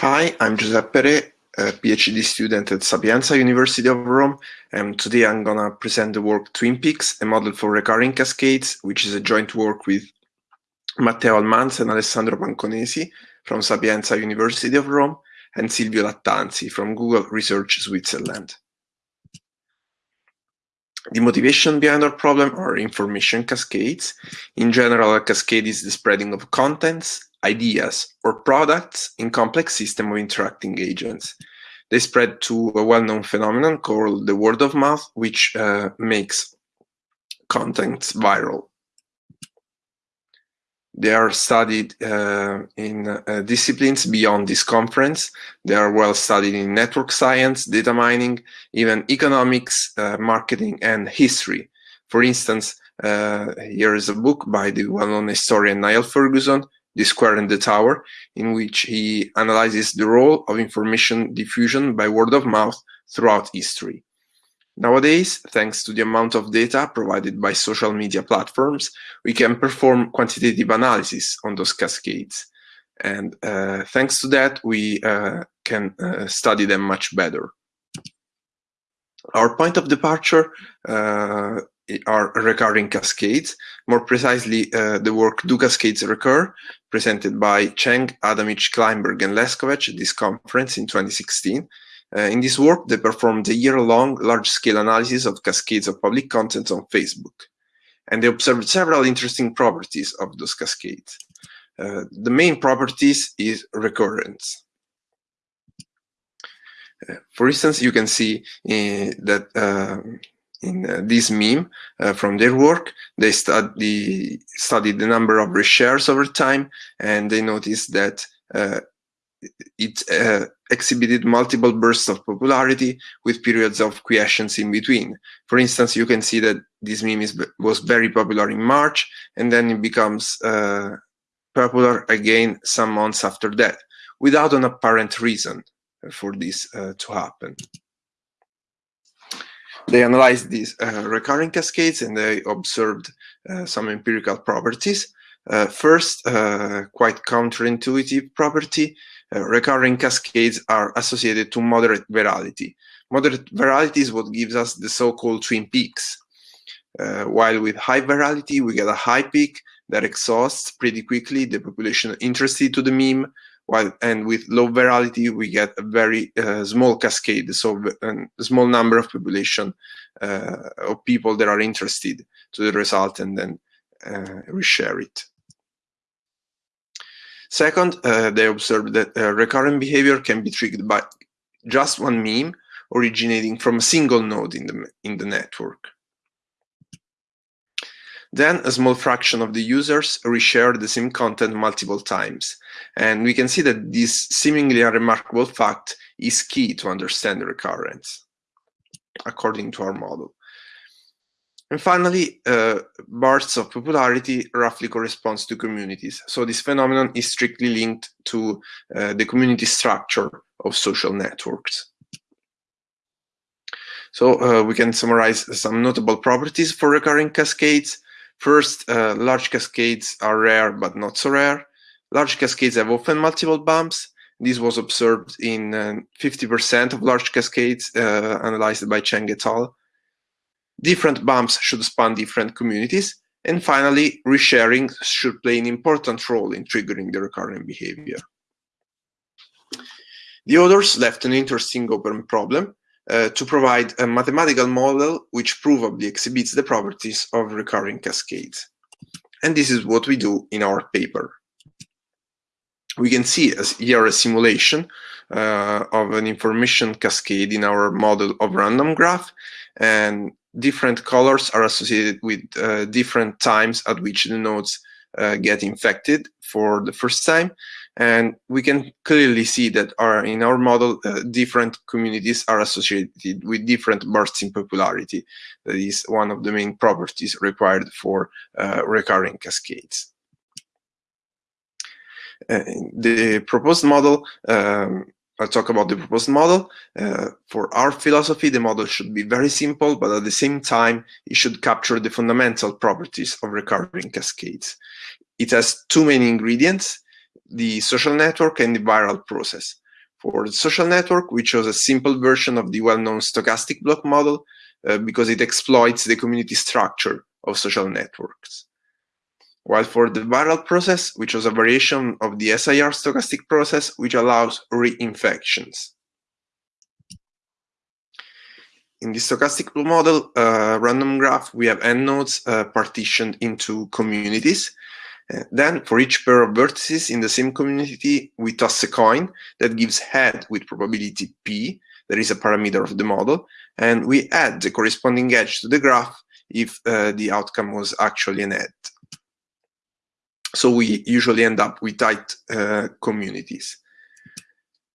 Hi, I'm Giuseppe a PhD student at Sapienza University of Rome, and today I'm gonna present the work Twin Peaks, a model for recurring cascades, which is a joint work with Matteo Almanza and Alessandro Panconesi from Sapienza University of Rome, and Silvio Lattanzi from Google Research Switzerland. The motivation behind our problem are information cascades. In general, a cascade is the spreading of contents, ideas, or products in complex system of interacting agents. They spread to a well-known phenomenon called the word of mouth, which uh, makes contents viral. They are studied uh, in uh, disciplines beyond this conference. They are well studied in network science, data mining, even economics, uh, marketing, and history. For instance, uh, here is a book by the well-known historian Niall Ferguson, The Square and the Tower, in which he analyzes the role of information diffusion by word of mouth throughout history. Nowadays, thanks to the amount of data provided by social media platforms, we can perform quantitative analysis on those cascades. And uh, thanks to that, we uh, can uh, study them much better. Our point of departure uh, are recurring cascades, more precisely uh, the work Do Cascades Recur, presented by Cheng, Adamic, Kleinberg, and Leskovec at this conference in 2016, uh, in this work, they performed a year-long large-scale analysis of cascades of public content on Facebook, and they observed several interesting properties of those cascades. Uh, the main properties is recurrence. Uh, for instance, you can see uh, that uh, in uh, this meme from their work, they study, studied the number of reshares over time, and they noticed that it uh, exhibited multiple bursts of popularity with periods of quiescence in between. For instance, you can see that this meme is, was very popular in March and then it becomes uh, popular again some months after that without an apparent reason for this uh, to happen. They analyzed these uh, recurring cascades and they observed uh, some empirical properties. Uh, first, quite counterintuitive property uh, recurring cascades are associated to moderate virality. Moderate virality is what gives us the so-called twin peaks. Uh, while with high virality, we get a high peak that exhausts pretty quickly the population interested to the meme, while and with low virality, we get a very uh, small cascade, so a small number of population uh, of people that are interested to the result and then uh, reshare it. Second, uh, they observed that uh, recurrent behavior can be triggered by just one meme originating from a single node in the, in the network. Then a small fraction of the users reshare the same content multiple times. And we can see that this seemingly unremarkable fact is key to understand the recurrence, according to our model. And finally, uh, bursts of popularity roughly corresponds to communities. So this phenomenon is strictly linked to uh, the community structure of social networks. So uh, we can summarize some notable properties for recurring cascades. First, uh, large cascades are rare but not so rare. Large cascades have often multiple bumps. This was observed in 50% uh, of large cascades uh, analyzed by Cheng et al. Different bumps should span different communities. And finally, resharing should play an important role in triggering the recurrent behavior. The authors left an interesting open problem uh, to provide a mathematical model which provably exhibits the properties of recurring cascades. And this is what we do in our paper. We can see as here a simulation uh, of an information cascade in our model of random graph. And different colors are associated with uh, different times at which the nodes uh, get infected for the first time. And we can clearly see that our, in our model, uh, different communities are associated with different bursts in popularity. That is one of the main properties required for uh, recurring cascades. Uh, the proposed model um, I'll talk about the proposed model. Uh, for our philosophy, the model should be very simple, but at the same time, it should capture the fundamental properties of recurring cascades. It has two main ingredients, the social network and the viral process. For the social network, we chose a simple version of the well-known stochastic block model uh, because it exploits the community structure of social networks. While for the viral process, which was a variation of the SIR stochastic process, which allows reinfections. In the stochastic model uh, random graph, we have n nodes uh, partitioned into communities. Uh, then, for each pair of vertices in the same community, we toss a coin that gives head with probability p, that is a parameter of the model, and we add the corresponding edge to the graph if uh, the outcome was actually an head. So we usually end up with tight uh, communities.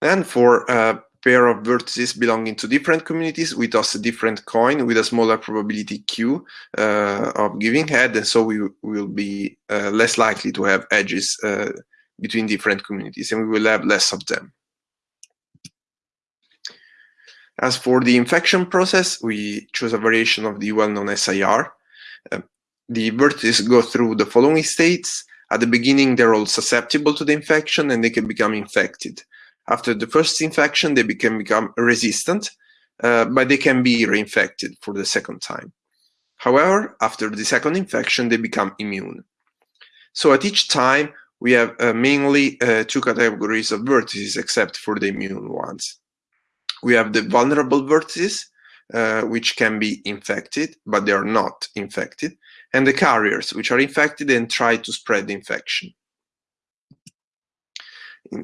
Then for a pair of vertices belonging to different communities, we toss a different coin with a smaller probability q uh, of giving head, and so we will be uh, less likely to have edges uh, between different communities, and we will have less of them. As for the infection process, we choose a variation of the well-known SIR. Uh, the vertices go through the following states. At the beginning, they're all susceptible to the infection and they can become infected. After the first infection, they can become resistant, uh, but they can be reinfected for the second time. However, after the second infection, they become immune. So at each time, we have uh, mainly uh, two categories of vertices except for the immune ones. We have the vulnerable vertices, uh, which can be infected, but they are not infected, and the carriers, which are infected and try to spread the infection.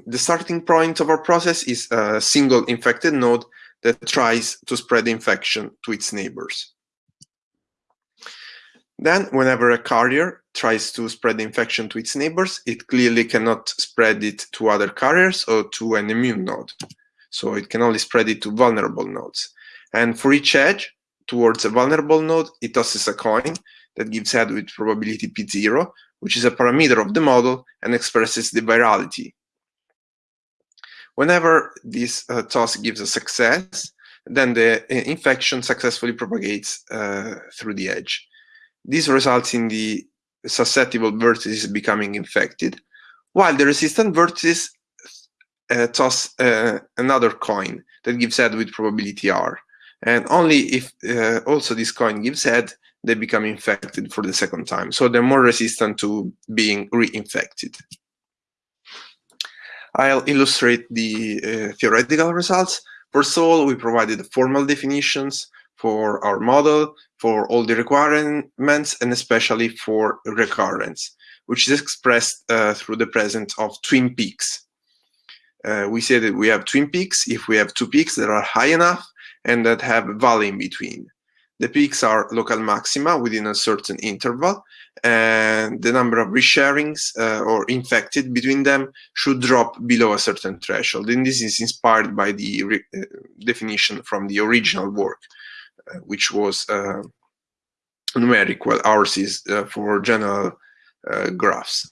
The starting point of our process is a single infected node that tries to spread the infection to its neighbors. Then, whenever a carrier tries to spread the infection to its neighbors, it clearly cannot spread it to other carriers or to an immune node. So it can only spread it to vulnerable nodes. And for each edge towards a vulnerable node, it tosses a coin that gives head with probability p0, which is a parameter of the model and expresses the virality Whenever this uh, toss gives a success, then the uh, infection successfully propagates uh, through the edge. This results in the susceptible vertices becoming infected, while the resistant vertices uh, toss uh, another coin that gives head with probability R. And only if uh, also this coin gives head, they become infected for the second time. So they're more resistant to being reinfected. I'll illustrate the uh, theoretical results. First of all, we provided formal definitions for our model, for all the requirements, and especially for recurrence, which is expressed uh, through the presence of twin peaks. Uh, we say that we have twin peaks if we have two peaks that are high enough and that have a valley in between. The peaks are local maxima within a certain interval, and the number of resharings uh, or infected between them should drop below a certain threshold. And this is inspired by the uh, definition from the original work, uh, which was uh, numeric, while ours is uh, for general uh, graphs.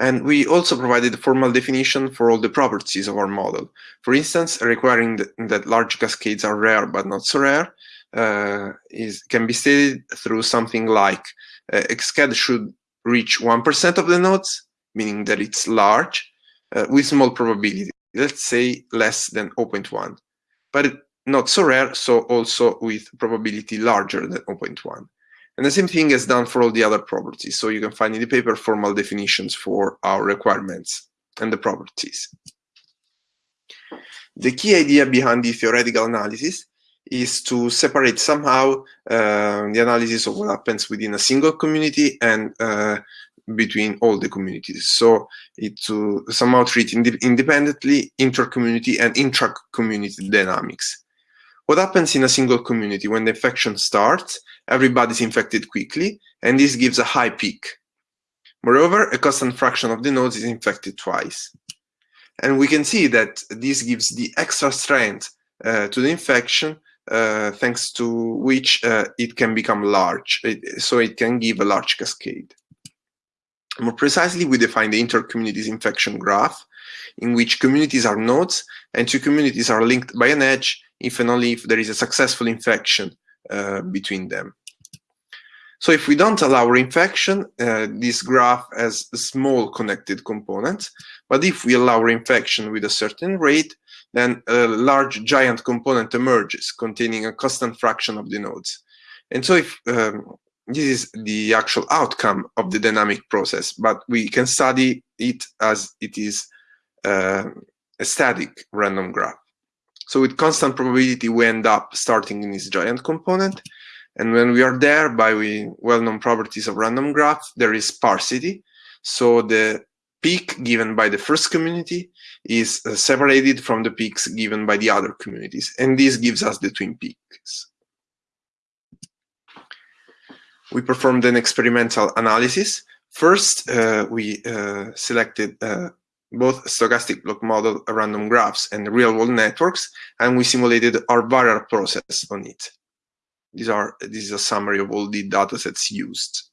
And we also provided a formal definition for all the properties of our model. For instance, requiring that, large cascades are rare but not so rare uh, is can be stated through something like uh, Xcad should reach 1% of the nodes, meaning that it's large, uh, with small probability, let's say less than 0.1, but not so rare, so also with probability larger than 0.1. And the same thing is done for all the other properties. So you can find in the paper formal definitions for our requirements and the properties. The key idea behind the theoretical analysis is to separate somehow uh, the analysis of what happens within a single community and uh, between all the communities. So it to somehow treat ind independently inter-community and intra-community dynamics. What happens in a single community when the infection starts, everybody's infected quickly, and this gives a high peak. Moreover, a constant fraction of the nodes is infected twice. And we can see that this gives the extra strength uh, to the infection, uh, thanks to which uh, it can become large, it, so it can give a large cascade. More precisely, we define the inter-communities infection graph, in which communities are nodes and two communities are linked by an edge if and only if there is a successful infection uh, between them. So if we don't allow reinfection, uh, this graph has a small connected components. But if we allow reinfection with a certain rate, then a large giant component emerges containing a constant fraction of the nodes. And so if um, this is the actual outcome of the dynamic process, but we can study it as it is uh, a static random graph. So with constant probability, we end up starting in this giant component. And when we are there, by well-known properties of random graph, there is sparsity. So the peak given by the first community is uh, separated from the peaks given by the other communities. And this gives us the twin peaks. We performed an experimental analysis. First, uh, we uh, selected uh, both stochastic block model random graphs and real-world networks, and we simulated our viral process on it. These are this is a summary of all the datasets used.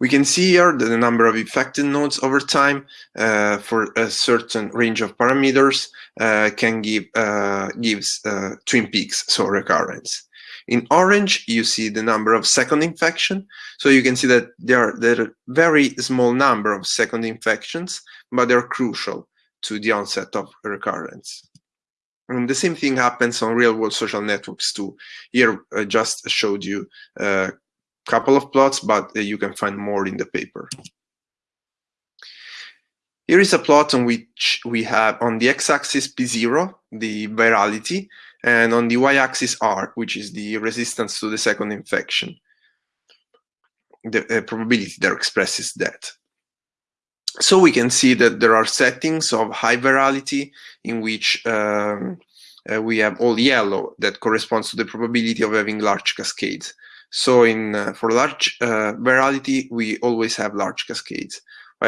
We can see here that the number of infected nodes over time uh, for a certain range of parameters uh, can give uh, gives uh, twin peaks, so recurrence. In orange, you see the number of second infection. So you can see that there are, there are very small number of second infections, but they're crucial to the onset of recurrence. And the same thing happens on real-world social networks too. Here, I just showed you a couple of plots, but uh, you can find more in the paper. Here is a plot on which we have on the x-axis P0, the virality, and on the y-axis R, which is the resistance to the second infection. The uh, probability that expresses that. So we can see that there are settings of high virality in which um, uh, we have all yellow that corresponds to the probability of having large cascades. So in uh, for large uh, virality, we always have large cascades.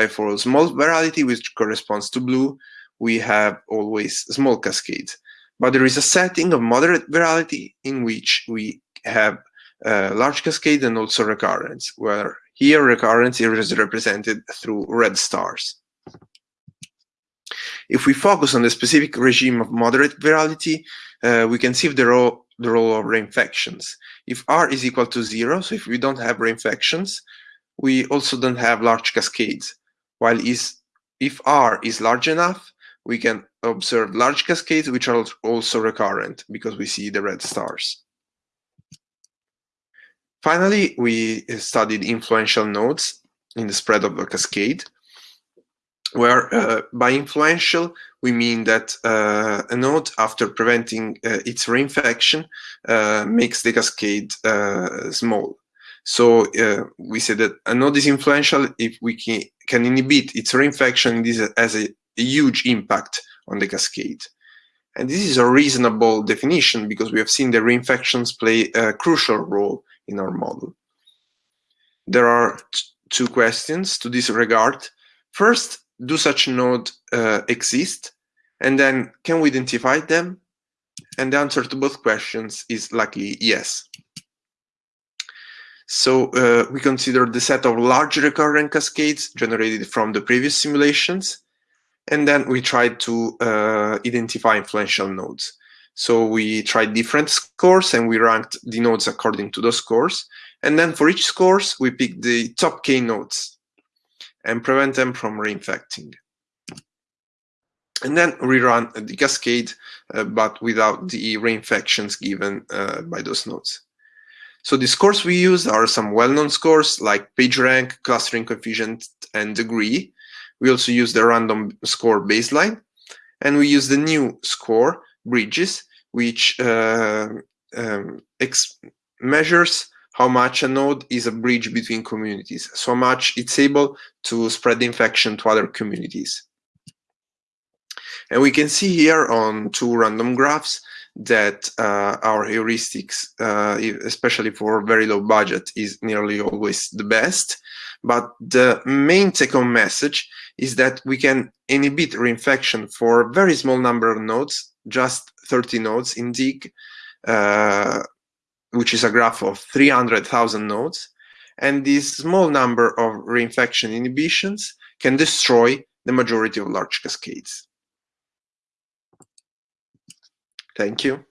For small virality, which corresponds to blue, we have always small cascades. But there is a setting of moderate virality in which we have uh, large cascade and also recurrence, where here recurrence is represented through red stars. If we focus on the specific regime of moderate virality, uh, we can see the role, the role of reinfections. If R is equal to zero, so if we don't have reinfections, we also don't have large cascades. While is, if R is large enough, we can observe large cascades which are also recurrent because we see the red stars. Finally, we studied influential nodes in the spread of the cascade, where uh, by influential we mean that uh, a node, after preventing uh, its reinfection, uh, makes the cascade uh, small. So uh, we say that a node is influential if we can, inhibit its reinfection. This has a a huge impact on the cascade. And this is a reasonable definition because we have seen the reinfections play a crucial role in our model. There are two questions to this regard. First, do such nodes uh, exist? And then, can we identify them? And the answer to both questions is likely yes. So uh, we consider the set of large recurrent cascades generated from the previous simulations and then we tried to uh, identify influential nodes. So we tried different scores and we ranked the nodes according to those scores. And then for each scores, we picked the top K nodes and prevent them from reinfecting. And then we run the cascade, uh, but without the reinfections given uh, by those nodes. So the scores we use are some well-known scores like PageRank, clustering coefficient, and degree. We also use the random score baseline, and we use the new score, bridges, which uh, um, measures how much a node is a bridge between communities, so much it's able to spread infection to other communities. And we can see here on two random graphs that uh, our heuristics, uh, especially for very low budget, is nearly always the best. But the main take-home message is that we can inhibit reinfection for a very small number of nodes, just 30 nodes in Digg, uh, which is a graph of 300,000 nodes. And this small number of reinfection inhibitions can destroy the majority of large cascades. Thank you.